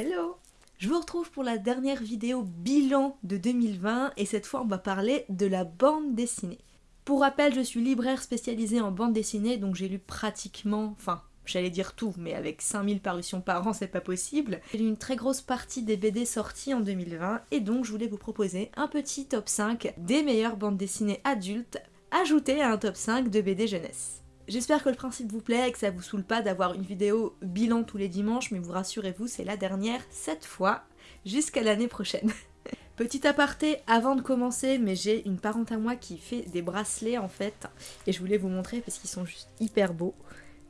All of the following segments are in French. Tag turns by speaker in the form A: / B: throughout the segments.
A: Hello Je vous retrouve pour la dernière vidéo bilan de 2020 et cette fois on va parler de la bande dessinée. Pour rappel, je suis libraire spécialisée en bande dessinée donc j'ai lu pratiquement, enfin j'allais dire tout, mais avec 5000 parutions par an, c'est pas possible. J'ai lu une très grosse partie des BD sorties en 2020, et donc je voulais vous proposer un petit top 5 des meilleures bandes dessinées adultes, ajouté à un top 5 de BD jeunesse. J'espère que le principe vous plaît et que ça vous saoule pas d'avoir une vidéo bilan tous les dimanches, mais vous rassurez-vous, c'est la dernière cette fois, jusqu'à l'année prochaine. Petit aparté avant de commencer, mais j'ai une parente à moi qui fait des bracelets en fait, et je voulais vous montrer parce qu'ils sont juste hyper beaux.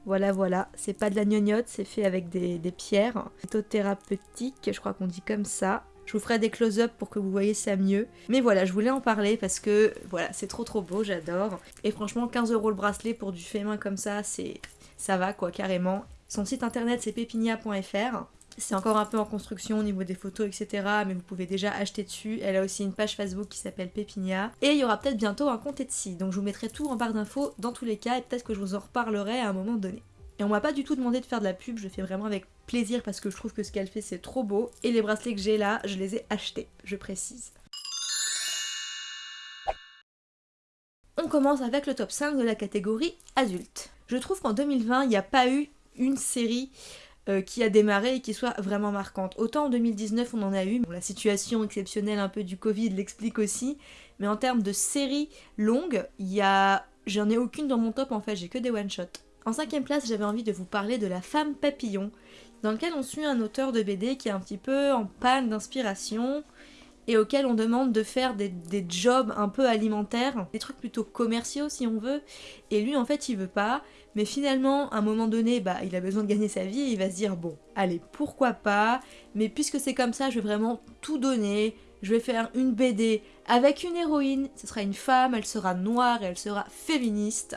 A: Voilà, voilà, c'est pas de la gnognotte, c'est fait avec des, des pierres. thérapeutique, je crois qu'on dit comme ça. Je vous ferai des close-up pour que vous voyez ça mieux. Mais voilà, je voulais en parler parce que voilà, c'est trop trop beau, j'adore. Et franchement, 15 euros le bracelet pour du fait main comme ça, c'est ça va quoi, carrément. Son site internet c'est pepinia.fr. C'est encore un peu en construction au niveau des photos, etc. Mais vous pouvez déjà acheter dessus. Elle a aussi une page Facebook qui s'appelle Pepinia. Et il y aura peut-être bientôt un compte Etsy. Donc je vous mettrai tout en barre d'infos dans tous les cas. Et peut-être que je vous en reparlerai à un moment donné. Et on m'a pas du tout demandé de faire de la pub, je fais vraiment avec plaisir parce que je trouve que ce qu'elle fait c'est trop beau. Et les bracelets que j'ai là, je les ai achetés, je précise. On commence avec le top 5 de la catégorie adulte. Je trouve qu'en 2020, il n'y a pas eu une série euh, qui a démarré et qui soit vraiment marquante. Autant en 2019 on en a eu, la situation exceptionnelle un peu du Covid l'explique aussi, mais en termes de séries longues, il y a... j'en ai aucune dans mon top en fait, j'ai que des one-shots. En cinquième place, j'avais envie de vous parler de La femme papillon, dans lequel on suit un auteur de BD qui est un petit peu en panne d'inspiration et auquel on demande de faire des, jobs un peu alimentaires, des trucs plutôt commerciaux si on veut, et lui en fait il veut pas, mais finalement à un moment donné bah il a besoin de gagner sa vie et il va se dire bon allez pourquoi pas, mais puisque c'est comme ça je vais vraiment tout donner, je vais faire une BD avec une héroïne, ce sera une femme, elle sera noire et elle sera féministe,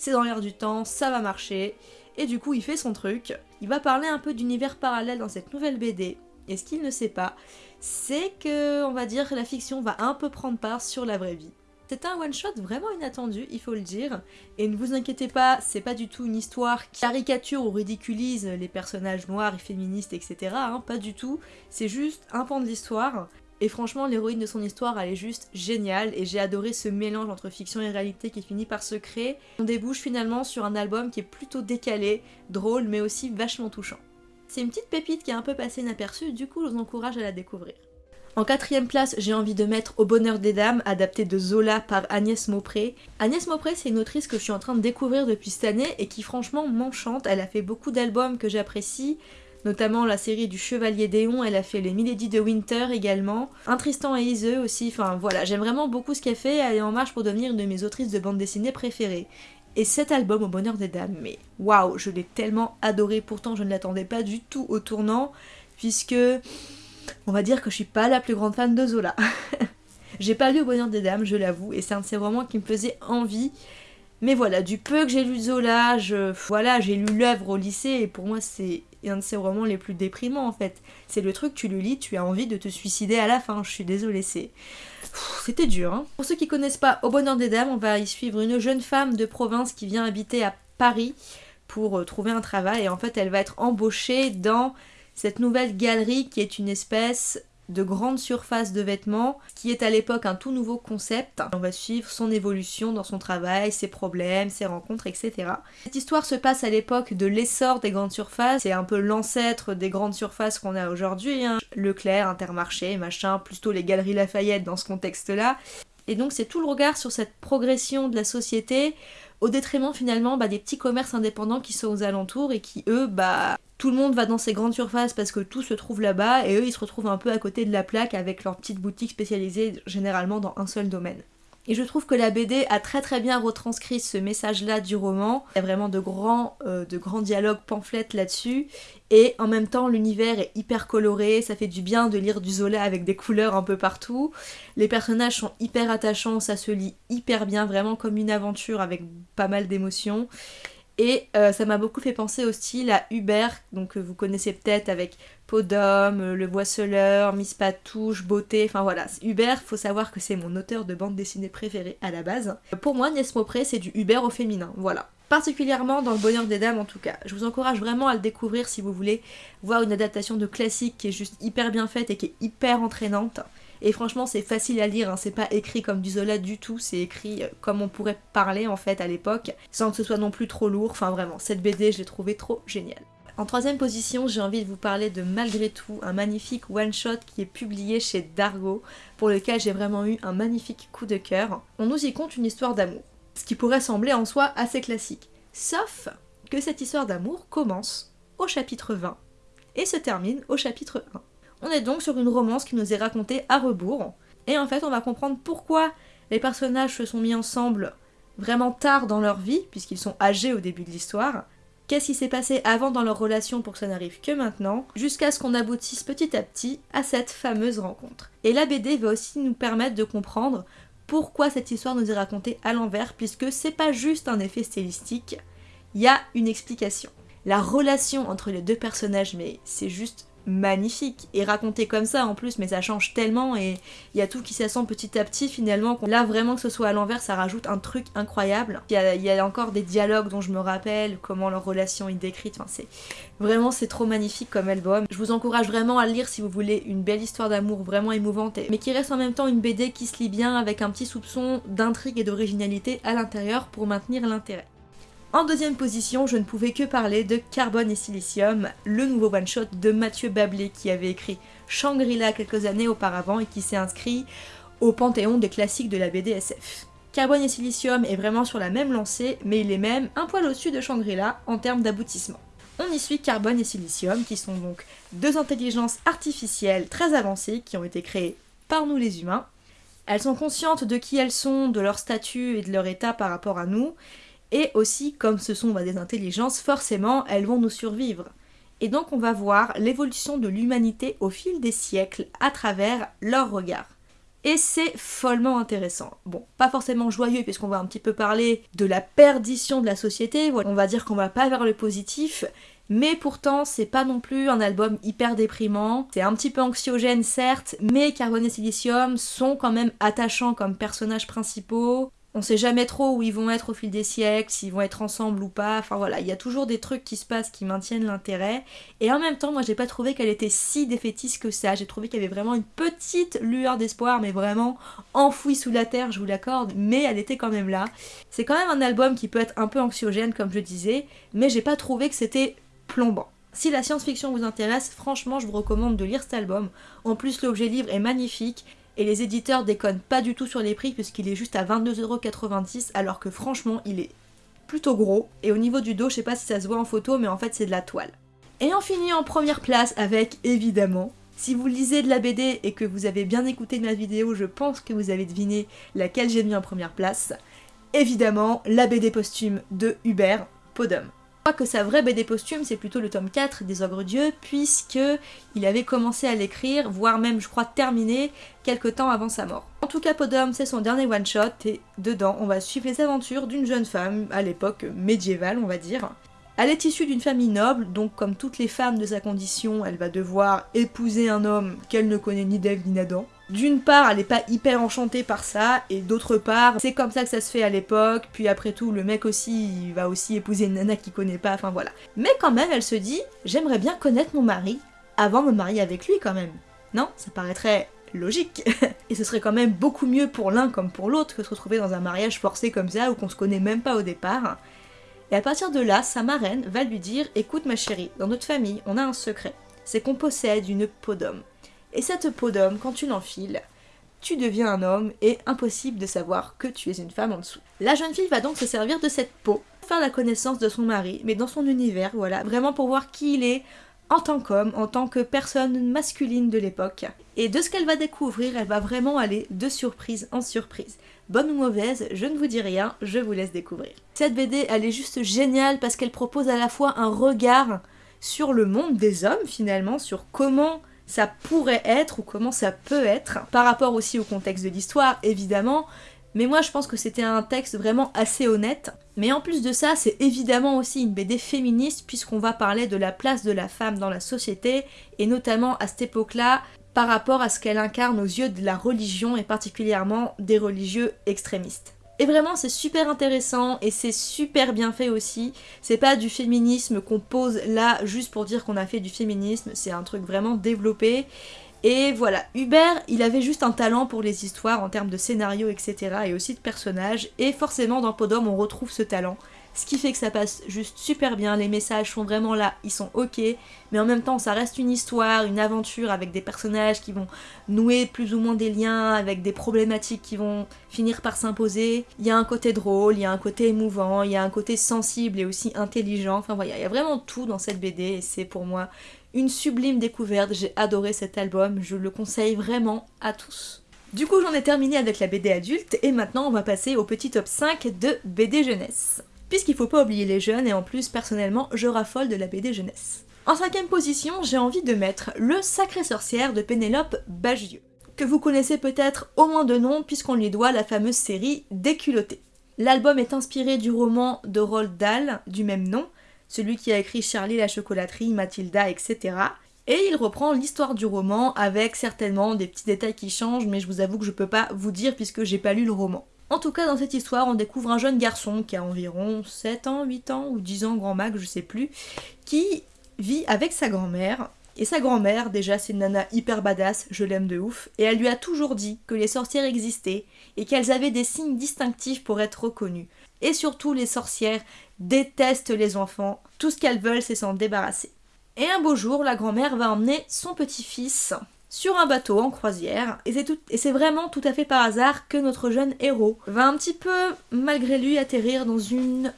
A: c'est dans l'air du temps, ça va marcher. Et du coup, il fait son truc. Il va parler un peu d'univers parallèle dans cette nouvelle BD. Et ce qu'il ne sait pas, c'est que, on va dire, la fiction va un peu prendre part sur la vraie vie. C'est un one-shot vraiment inattendu, il faut le dire. Et ne vous inquiétez pas, c'est pas du tout une histoire qui caricature ou ridiculise les personnages noirs et féministes, etc. Hein, pas du tout. C'est juste un pan de l'histoire et franchement, l'héroïne de son histoire, elle est juste géniale et j'ai adoré ce mélange entre fiction et réalité qui finit par se créer. On débouche finalement sur un album qui est plutôt décalé, drôle, mais aussi vachement touchant. C'est une petite pépite qui est un peu passée inaperçue, du coup je vous encourage à la découvrir. En quatrième place, j'ai envie de mettre Au bonheur des dames, adapté de Zola par Agnès Maupré. Agnès Maupré, c'est une autrice que je suis en train de découvrir depuis cette année et qui franchement m'enchante. Elle a fait beaucoup d'albums que j'apprécie, notamment la série du Chevalier Déon, elle a fait les Milady de Winter également, un Tristan et Iseux aussi, enfin voilà, j'aime vraiment beaucoup ce qu'elle fait, elle est en marche pour devenir une de mes autrices de bande dessinée préférées. Et cet album, Au Bonheur des Dames, mais waouh, je l'ai tellement adoré, pourtant je ne l'attendais pas du tout au tournant, puisque on va dire que je suis pas la plus grande fan de Zola. j'ai pas lu Au Bonheur des Dames, je l'avoue, et c'est un de ces romans qui me faisait envie, mais voilà, du peu que j'ai lu Zola, voilà, j'ai lu l'œuvre au lycée et pour moi c'est un de ces romans les plus déprimants en fait. C'est le truc, tu le lis, tu as envie de te suicider à la fin, je suis désolée. C'était dur. Hein. Pour ceux qui connaissent pas Au bonheur des dames, on va y suivre une jeune femme de province qui vient habiter à Paris pour euh, trouver un travail et en fait elle va être embauchée dans cette nouvelle galerie qui est une espèce de grande surface de vêtements, qui est à l'époque un tout nouveau concept. On va suivre son évolution dans son travail, ses problèmes, ses rencontres, etc. Cette histoire se passe à l'époque de l'essor des grandes surfaces, c'est un peu l'ancêtre des grandes surfaces qu'on a aujourd'hui, hein. Leclerc, Intermarché, machin, plutôt les galeries Lafayette dans ce contexte-là. Et donc c'est tout le regard sur cette progression de la société au détriment finalement bah, des petits commerces indépendants qui sont aux alentours et qui eux bah tout le monde va dans ces grandes surfaces parce que tout se trouve là-bas et eux ils se retrouvent un peu à côté de la plaque avec leur petite boutique spécialisée généralement dans un seul domaine. Et je trouve que la BD a très très bien retranscrit ce message-là du roman. Il y a vraiment de grands, euh, de grands dialogues pamphlets là-dessus. Et en même temps, l'univers est hyper coloré, ça fait du bien de lire du Zola avec des couleurs un peu partout. Les personnages sont hyper attachants, ça se lit hyper bien, vraiment comme une aventure avec pas mal d'émotions. Et euh, ça m'a beaucoup fait penser au style à Hubert, donc euh, vous connaissez peut-être avec D'homme, euh, Le Boisseleur, Miss Patouche, Beauté, enfin voilà. Hubert, faut savoir que c'est mon auteur de bande dessinée préféré à la base. Pour moi, Nies Maupré, c'est du Hubert au féminin, voilà. particulièrement dans le bonheur des dames en tout cas. Je vous encourage vraiment à le découvrir si vous voulez voir une adaptation de classique qui est juste hyper bien faite et qui est hyper entraînante. Et franchement, c'est facile à lire, hein. c'est pas écrit comme du Zola du tout, c'est écrit euh, comme on pourrait parler en fait à l'époque, sans que ce soit non plus trop lourd. Enfin vraiment, cette BD, je l'ai trouvée trop géniale. En troisième position, j'ai envie de vous parler de Malgré tout, un magnifique one-shot qui est publié chez Dargo, pour lequel j'ai vraiment eu un magnifique coup de cœur. On nous y compte une histoire d'amour, ce qui pourrait sembler en soi assez classique. Sauf que cette histoire d'amour commence au chapitre 20 et se termine au chapitre 1. On est donc sur une romance qui nous est racontée à rebours, et en fait on va comprendre pourquoi les personnages se sont mis ensemble vraiment tard dans leur vie, puisqu'ils sont âgés au début de l'histoire, qu'est-ce qui s'est passé avant dans leur relation pour que ça n'arrive que maintenant, jusqu'à ce qu'on aboutisse petit à petit à cette fameuse rencontre. Et la BD va aussi nous permettre de comprendre pourquoi cette histoire nous est racontée à l'envers, puisque c'est pas juste un effet stylistique, il y a une explication. La relation entre les deux personnages, mais c'est juste magnifique. Et raconté comme ça en plus mais ça change tellement et il y a tout qui s'assemble petit à petit finalement là vraiment que ce soit à l'envers ça rajoute un truc incroyable. Il y, a, encore des dialogues dont je me rappelle comment leur relation est décrite. Enfin c'est vraiment c'est trop magnifique comme album. Je vous encourage vraiment à le lire si vous voulez une belle histoire d'amour vraiment émouvante mais qui reste en même temps une BD qui se lit bien avec un petit soupçon d'intrigue et d'originalité à l'intérieur pour maintenir l'intérêt en deuxième position, je ne pouvais que parler de Carbone et Silicium, le nouveau one-shot de Mathieu Bablé qui avait écrit Shangri-La quelques années auparavant et qui s'est inscrit au panthéon des classiques de la BDSF. Carbone et Silicium est vraiment sur la même lancée, mais il est même un poil au-dessus de Shangri-La en termes d'aboutissement. On y suit Carbone et Silicium, qui sont donc deux intelligences artificielles très avancées qui ont été créées par nous les humains. Elles sont conscientes de qui elles sont, de leur statut et de leur état par rapport à nous, et aussi, comme ce sont des intelligences, forcément, elles vont nous survivre. Et donc on va voir l'évolution de l'humanité au fil des siècles à travers leur regard. Et c'est follement intéressant. Bon, pas forcément joyeux puisqu'on va un petit peu parler de la perdition de la société, on va dire qu'on va pas vers le positif, mais pourtant c'est pas non plus un album hyper déprimant, c'est un petit peu anxiogène certes, mais Carbone et Silicium sont quand même attachants comme personnages principaux, on sait jamais trop où ils vont être au fil des siècles, s'ils vont être ensemble ou pas. Enfin voilà, il y a toujours des trucs qui se passent qui maintiennent l'intérêt. Et en même temps, moi j'ai pas trouvé qu'elle était si défaitiste que ça. J'ai trouvé qu'il y avait vraiment une petite lueur d'espoir, mais vraiment enfouie sous la terre, je vous l'accorde, mais elle était quand même là. C'est quand même un album qui peut être un peu anxiogène, comme je disais, mais j'ai pas trouvé que c'était plombant. Si la science-fiction vous intéresse, franchement, je vous recommande de lire cet album. En plus, l'objet livre est magnifique et les éditeurs déconnent pas du tout sur les prix puisqu'il est juste à 22,90€ alors que franchement il est plutôt gros. Et au niveau du dos, je sais pas si ça se voit en photo mais en fait c'est de la toile. Et on finit en première place avec évidemment si vous lisez de la BD et que vous avez bien écouté ma vidéo, je pense que vous avez deviné laquelle j'ai mis en première place. Évidemment, la BD posthume de Hubert Podum crois que sa vraie BD posthume, c'est plutôt le tome 4 des Ogres Dieux, puisque il avait commencé à l'écrire, voire même, je crois, terminé, quelques temps avant sa mort. En tout cas, Podum, c'est son dernier one-shot, et dedans, on va suivre les aventures d'une jeune femme, à l'époque médiévale, on va dire. Elle est issue d'une famille noble, donc comme toutes les femmes de sa condition, elle va devoir épouser un homme qu'elle ne connaît ni d'Ève ni d'Adam. D'une part, elle n'est pas hyper enchantée par ça, et d'autre part, c'est comme ça que ça se fait à l'époque, puis après tout, le mec aussi, va aussi épouser une nana qu'il connaît pas, enfin voilà. Mais quand même, elle se dit, j'aimerais bien connaître mon mari, avant de me marier avec lui quand même. Non, ça paraîtrait logique. et ce serait quand même beaucoup mieux pour l'un comme pour l'autre que se retrouver dans un mariage forcé comme ça, où qu'on se connaît même pas au départ. Et à partir de là, sa marraine va lui dire, écoute ma chérie, dans notre famille, on a un secret, c'est qu'on possède une peau d'homme. Et cette peau d'homme, quand tu l'enfiles, tu deviens un homme et impossible de savoir que tu es une femme en dessous. La jeune fille va donc se servir de cette peau, pour faire la connaissance de son mari, mais dans son univers, voilà, vraiment pour voir qui il est en tant qu'homme, en tant que personne masculine de l'époque. Et de ce qu'elle va découvrir, elle va vraiment aller de surprise en surprise. Bonne ou mauvaise, je ne vous dis rien, je vous laisse découvrir. Cette BD, elle est juste géniale parce qu'elle propose à la fois un regard sur le monde des hommes finalement, sur comment ça pourrait être ou comment ça peut être, par rapport aussi au contexte de l'histoire évidemment, mais moi je pense que c'était un texte vraiment assez honnête. Mais en plus de ça, c'est évidemment aussi une BD féministe puisqu'on va parler de la place de la femme dans la société et notamment à cette époque-là par rapport à ce qu'elle incarne aux yeux de la religion et particulièrement des religieux extrémistes. Et vraiment c'est super intéressant et c'est super bien fait aussi. C'est pas du féminisme qu'on pose là juste pour dire qu'on a fait du féminisme, c'est un truc vraiment développé. Et voilà, Hubert, il avait juste un talent pour les histoires en termes de scénario, etc. et aussi de personnages. Et forcément dans Podom on retrouve ce talent ce qui fait que ça passe juste super bien, les messages sont vraiment là, ils sont ok, mais en même temps ça reste une histoire, une aventure avec des personnages qui vont nouer plus ou moins des liens, avec des problématiques qui vont finir par s'imposer. Il y a un côté drôle, il y a un côté émouvant, il y a un côté sensible et aussi intelligent, enfin voilà, il y a vraiment tout dans cette BD et c'est pour moi une sublime découverte, j'ai adoré cet album, je le conseille vraiment à tous. Du coup j'en ai terminé avec la BD adulte et maintenant on va passer au petit top 5 de BD jeunesse puisqu'il faut pas oublier les jeunes et en plus personnellement je raffole de la BD jeunesse. En cinquième position, j'ai envie de mettre Le Sacré Sorcière de Pénélope Bagieux, que vous connaissez peut-être au moins de nom puisqu'on lui doit la fameuse série Déculotté. L'album est inspiré du roman de Roald Dahl du même nom, celui qui a écrit Charlie la chocolaterie, Mathilda, etc. Et il reprend l'histoire du roman avec certainement des petits détails qui changent, mais je vous avoue que je peux pas vous dire puisque j'ai pas lu le roman. En tout cas, dans cette histoire, on découvre un jeune garçon qui a environ 7 ans, 8 ans ou 10 ans grand max, je sais plus, qui vit avec sa grand-mère. Et sa grand-mère, déjà, c'est une nana hyper badass, je l'aime de ouf, et elle lui a toujours dit que les sorcières existaient et qu'elles avaient des signes distinctifs pour être reconnues. Et surtout, les sorcières détestent les enfants, tout ce qu'elles veulent, c'est s'en débarrasser. Et un beau jour, la grand-mère va emmener son petit-fils sur un bateau en croisière et c'est, vraiment tout à fait par hasard que notre jeune héros va un petit peu malgré lui atterrir dans une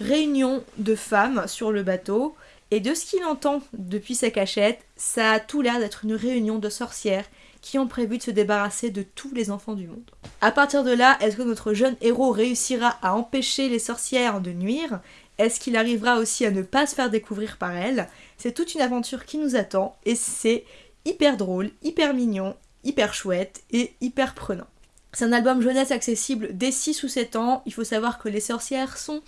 A: réunion de femmes sur le bateau et de ce qu'il entend depuis sa cachette, ça a tout l'air d'être une réunion de sorcières qui ont prévu de se débarrasser de tous les enfants du monde. À partir de là, est-ce que notre jeune héros réussira à empêcher les sorcières de nuire? Est-ce qu'il arrivera aussi à ne pas se faire découvrir par elles? C'est toute une aventure qui nous attend et c'est hyper drôle, hyper mignon, hyper chouette et hyper prenant. C'est un album jeunesse accessible dès 6 ou 7 ans. Il faut savoir que les sorcières sont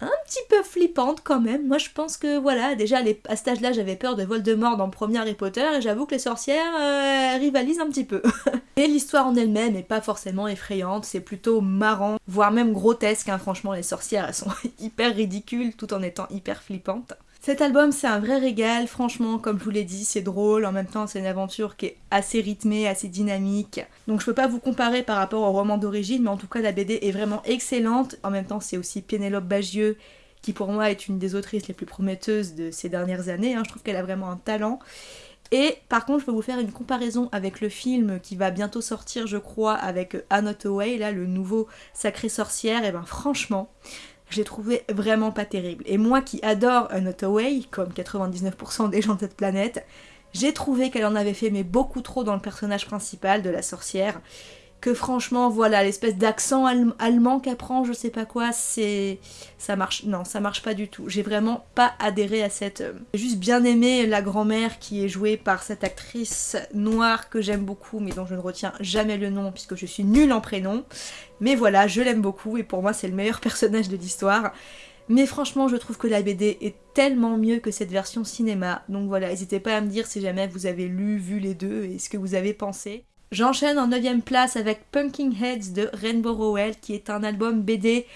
A: un petit peu flippantes quand même. Moi je pense que voilà, déjà à cet âge-là j'avais peur de Voldemort dans le premier Harry Potter et j'avoue que les sorcières euh, rivalisent un petit peu. et l'histoire en elle-même est pas forcément effrayante, c'est plutôt marrant, voire même grotesque. Hein. Franchement les sorcières elles sont hyper ridicules tout en étant hyper flippantes. Cet album, c'est un vrai régal, franchement, comme je vous l'ai dit, c'est drôle, en même temps, c'est une aventure qui est assez rythmée, assez dynamique. Donc je peux pas vous comparer par rapport au roman d'origine, mais en tout cas, la BD est vraiment excellente. En même temps, c'est aussi Pénélope Bagieux, qui pour moi est une des autrices les plus prometteuses de ces dernières années. Hein. Je trouve qu'elle a vraiment un talent. Et par contre, je peux vous faire une comparaison avec le film qui va bientôt sortir, je crois, avec Anne Hathaway, là, le nouveau Sacré Sorcière. Et ben franchement, je l'ai trouvé vraiment pas terrible. Et moi qui adore un Hathaway, comme 99% des gens de cette planète, j'ai trouvé qu'elle en avait fait mais beaucoup trop dans le personnage principal de la sorcière que franchement, voilà, l'espèce d'accent allemand qu'elle prend, je sais pas quoi, c'est... ça marche, non, ça marche pas du tout. J'ai vraiment pas adhéré à cette... Euh, j'ai juste bien aimé la grand-mère qui est jouée par cette actrice noire que j'aime beaucoup, mais dont je ne retiens jamais le nom puisque je suis nulle en prénom. Mais voilà, je l'aime beaucoup et pour moi c'est le meilleur personnage de l'histoire. Mais franchement, je trouve que la BD est tellement mieux que cette version cinéma. Donc voilà, n'hésitez pas à me dire si jamais vous avez lu, vu les deux et ce que vous avez pensé. J'enchaîne en 9ème place avec Punking Heads de Rainbow Rowell, qui est un album BD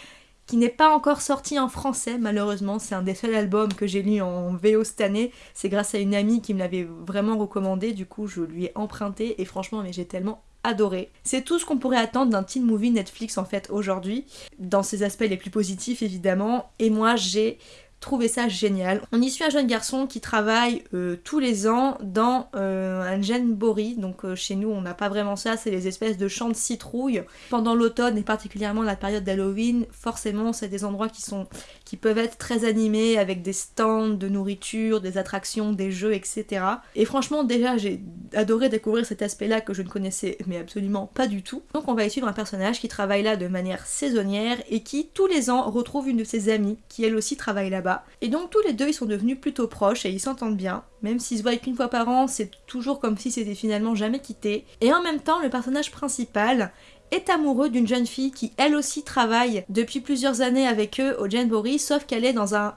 A: qui n'est pas encore sorti en français, malheureusement. C'est un des seuls albums que j'ai lu en VO cette année. C'est grâce à une amie qui me l'avait vraiment recommandé, du coup je lui ai emprunté et franchement, mais j'ai tellement adoré. C'est tout ce qu'on pourrait attendre d'un teen movie Netflix en fait aujourd'hui, dans ses aspects les plus positifs évidemment. Et moi j'ai trouvé ça génial. On y suit un jeune garçon qui travaille euh, tous les ans dans euh, un genbori, donc euh, chez nous on n'a pas vraiment ça, c'est les espèces de champs de citrouilles. Pendant l'automne et particulièrement la période d'Halloween, forcément c'est des endroits qui sont qui peuvent être très animés avec des stands de nourriture, des attractions, des jeux, etc. Et franchement déjà j'ai adoré découvrir cet aspect-là que je ne connaissais mais absolument pas du tout. Donc on va y suivre un personnage qui travaille là de manière saisonnière et qui tous les ans retrouve une de ses amies qui elle aussi travaille là-bas et donc tous les deux ils sont devenus plutôt proches et ils s'entendent bien. Même s'ils se voient qu'une fois par an, c'est toujours comme si c'était finalement jamais quitté. Et en même temps, le personnage principal est amoureux d'une jeune fille qui elle aussi travaille depuis plusieurs années avec eux au Jamboree, sauf qu'elle est dans un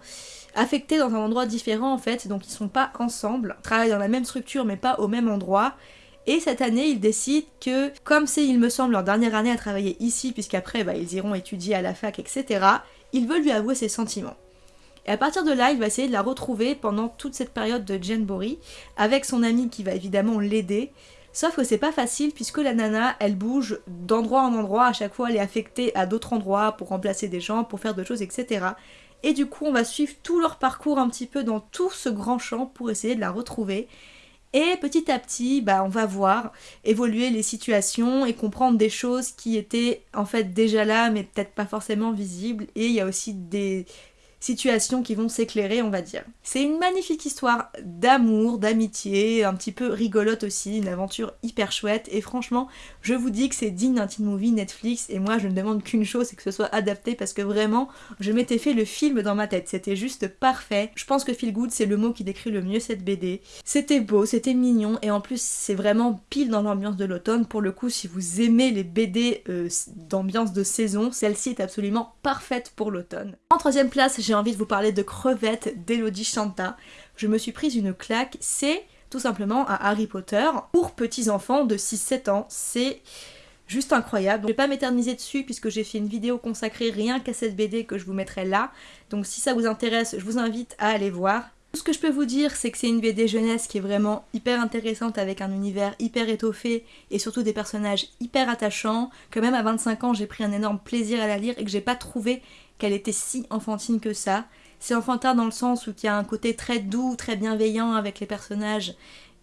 A: affectée dans un endroit différent en fait, donc ils sont pas ensemble, travaillent dans la même structure mais pas au même endroit. Et cette année, ils décident que, comme c'est, il me semble, leur dernière année à travailler ici, puisqu'après, bah, ils iront étudier à la fac, etc., ils veulent lui avouer ses sentiments. Et à partir de là, il va essayer de la retrouver pendant toute cette période de Bori, avec son ami qui va évidemment l'aider. Sauf que c'est pas facile puisque la nana, elle bouge d'endroit en endroit, à chaque fois elle est affectée à d'autres endroits pour remplacer des gens, pour faire d'autres choses, etc. Et du coup, on va suivre tout leur parcours un petit peu dans tout ce grand champ pour essayer de la retrouver. Et petit à petit, bah, on va voir évoluer les situations et comprendre des choses qui étaient en fait déjà là, mais peut-être pas forcément visibles. Et il y a aussi des situations qui vont s'éclairer, on va dire. C'est une magnifique histoire d'amour, d'amitié, un petit peu rigolote aussi, une aventure hyper chouette, et franchement, je vous dis que c'est digne d'un teen movie Netflix, et moi je ne demande qu'une chose, c'est que ce soit adapté, parce que vraiment, je m'étais fait le film dans ma tête, c'était juste parfait. Je pense que Feel Good, c'est le mot qui décrit le mieux cette BD. C'était beau, c'était mignon, et en plus, c'est vraiment pile dans l'ambiance de l'automne. Pour le coup, si vous aimez les BD euh, d'ambiance de saison, celle-ci est absolument parfaite pour l'automne. En troisième place, j'ai envie de vous parler de Crevettes d'Elodie Chanta. Je me suis prise une claque, c'est tout simplement un Harry Potter pour petits enfants de 6-7 ans. C'est juste incroyable. Je vais pas m'éterniser dessus puisque j'ai fait une vidéo consacrée rien qu'à cette BD que je vous mettrai là. Donc si ça vous intéresse, je vous invite à aller voir. Tout ce que je peux vous dire, c'est que c'est une BD jeunesse qui est vraiment hyper intéressante avec un univers hyper étoffé et surtout des personnages hyper attachants, que même à 25 ans j'ai pris un énorme plaisir à la lire et que j'ai pas trouvé qu'elle était si enfantine que ça. C'est enfantin dans le sens où il y a un côté très doux, très bienveillant avec les personnages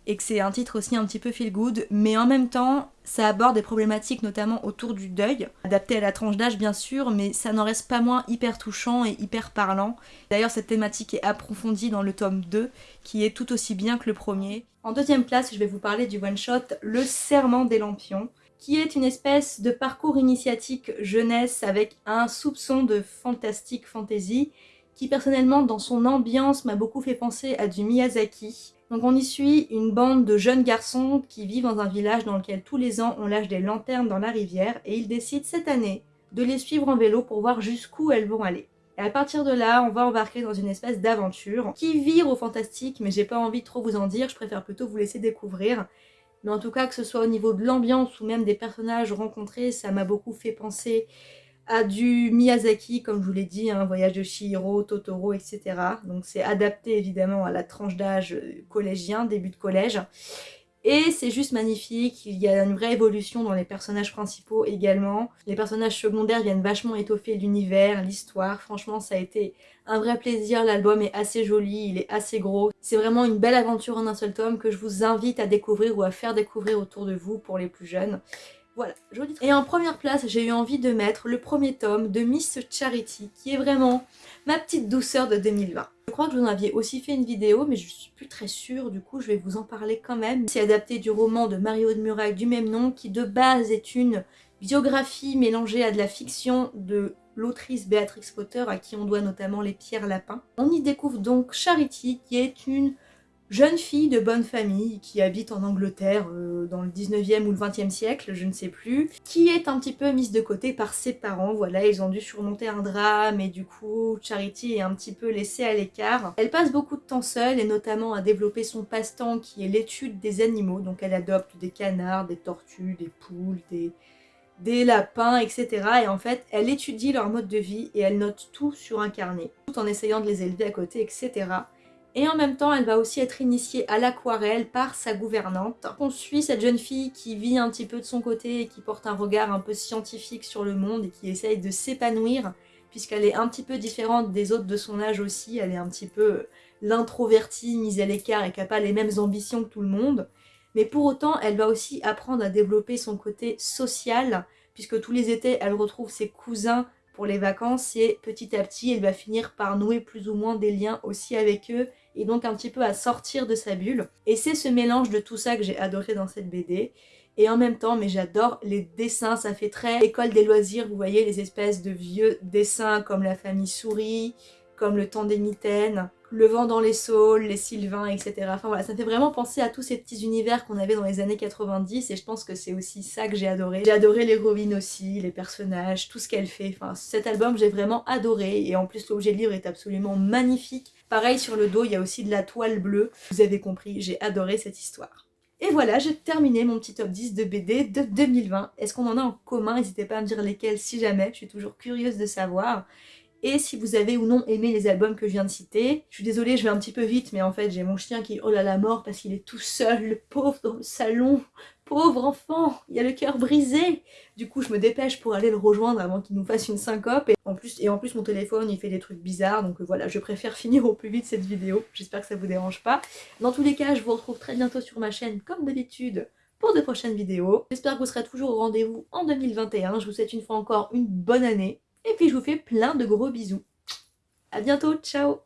A: et que c'est un titre aussi un petit peu feel good, mais en même temps, ça aborde des problématiques notamment autour du deuil, adapté à la tranche d'âge bien sûr, mais ça n'en reste pas moins hyper touchant et hyper parlant. D'ailleurs, cette thématique est approfondie dans le tome 2, qui est tout aussi bien que le premier. En deuxième place, je vais vous parler du one-shot Le Serment des Lampions qui est une espèce de parcours initiatique jeunesse avec un soupçon de fantastique fantasy, qui personnellement dans son ambiance m'a beaucoup fait penser à du Miyazaki. Donc on y suit une bande de jeunes garçons qui vivent dans un village dans lequel tous les ans on lâche des lanternes dans la rivière et ils décident cette année de les suivre en vélo pour voir jusqu'où elles vont aller. Et à partir de là, on va embarquer dans une espèce d'aventure qui vire au fantastique, mais j'ai pas envie de trop vous en dire, je préfère plutôt vous laisser découvrir. Mais en tout cas, que ce soit au niveau de l'ambiance ou même des personnages rencontrés, ça m'a beaucoup fait penser à du Miyazaki, comme je vous l'ai dit, hein, voyage de Shihiro, Totoro, etc. Donc c'est adapté évidemment à la tranche d'âge collégien, début de collège. Et c'est juste magnifique, il y a une vraie évolution dans les personnages principaux également. Les personnages secondaires viennent vachement étoffer l'univers, l'histoire. Franchement, ça a été un vrai plaisir. L'album est assez joli, il est assez gros. C'est vraiment une belle aventure en un seul tome que je vous invite à découvrir ou à faire découvrir autour de vous pour les plus jeunes. Voilà, joli. Et en première place, j'ai eu envie de mettre le premier tome de Miss Charity, qui est vraiment ma petite douceur de 2020. Je crois que vous en aviez aussi fait une vidéo, mais je suis plus très sûre, du coup je vais vous en parler quand même. C'est adapté du roman de Mario de Muraille du même nom, qui de base est une biographie mélangée à de la fiction de l'autrice Béatrix Potter, à qui on doit notamment les pierres lapins. On y découvre donc Charity, qui est une jeune fille de bonne famille qui habite en Angleterre euh, dans le 19e ou le 20e siècle, je ne sais plus, qui est un petit peu mise de côté par ses parents. Voilà, ils ont dû surmonter un drame et du coup, Charity est un petit peu laissée à l'écart. Elle passe beaucoup de temps seule et notamment à développer son passe-temps qui est l'étude des animaux. Donc elle adopte des canards, des tortues, des poules, des des lapins, etc. Et en fait, elle étudie leur mode de vie et elle note tout sur un carnet, tout en essayant de les élever à côté, etc. Et en même temps, elle va aussi être initiée à l'aquarelle par sa gouvernante. On suit cette jeune fille qui vit un petit peu de son côté et qui porte un regard un peu scientifique sur le monde et qui essaye de s'épanouir puisqu'elle est un petit peu différente des autres de son âge aussi. Elle est un petit peu l'introvertie, mise à l'écart et qui n'a pas les mêmes ambitions que tout le monde. Mais pour autant, elle va aussi apprendre à développer son côté social puisque tous les étés, elle retrouve ses cousins pour les vacances et petit à petit, elle va finir par nouer plus ou moins des liens aussi avec eux et donc un petit peu à sortir de sa bulle. Et c'est ce mélange de tout ça que j'ai adoré dans cette BD. Et en même temps, mais j'adore les dessins, ça fait très école des loisirs, vous voyez les espèces de vieux dessins comme la famille souris, comme le temps des mitaines, le vent dans les saules, les sylvains, etc. Enfin voilà, ça fait vraiment penser à tous ces petits univers qu'on avait dans les années 90 et je pense que c'est aussi ça que j'ai adoré. J'ai adoré l'héroïne aussi, les personnages, tout ce qu'elle fait. Enfin, cet album, j'ai vraiment adoré et en plus l'objet livre est absolument magnifique. Pareil sur le dos, il y a aussi de la toile bleue. Vous avez compris, j'ai adoré cette histoire. Et voilà, j'ai terminé mon petit top 10 de BD de 2020. Est-ce qu'on en a en commun? N'hésitez pas à me dire lesquels si jamais, je suis toujours curieuse de savoir. Et si vous avez ou non aimé les albums que je viens de citer. Je suis désolée, je vais un petit peu vite, mais en fait j'ai mon chien qui oh là la mort parce qu'il est tout seul, pauvre dans le salon. Pauvre enfant, il a le cœur brisé Du coup je me dépêche pour aller le rejoindre avant qu'il nous fasse une syncope. Et en, plus, et en plus mon téléphone il fait des trucs bizarres, donc voilà, je préfère finir au plus vite cette vidéo. J'espère que ça vous dérange pas. Dans tous les cas, je vous retrouve très bientôt sur ma chaîne comme d'habitude pour de prochaines vidéos. J'espère que vous serez toujours au rendez-vous en 2021. Je vous souhaite une fois encore une bonne année. Et puis je vous fais plein de gros bisous. A bientôt, ciao